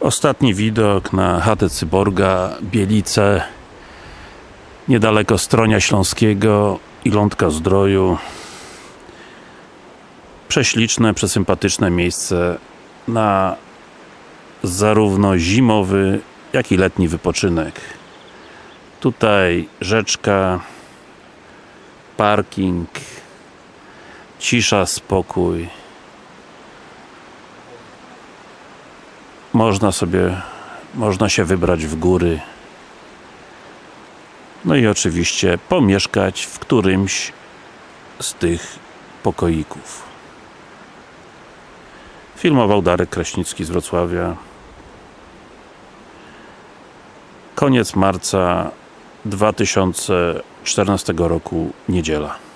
Ostatni widok na chatę Cyborga, Bielice niedaleko Stronia Śląskiego i Lądka Zdroju. Prześliczne, przesympatyczne miejsce na zarówno zimowy, jak i letni wypoczynek. Tutaj rzeczka parking cisza, spokój można sobie można się wybrać w góry. No i oczywiście pomieszkać w którymś z tych pokoików. Filmował Darek Kraśnicki z Wrocławia. Koniec marca 2014 roku, niedziela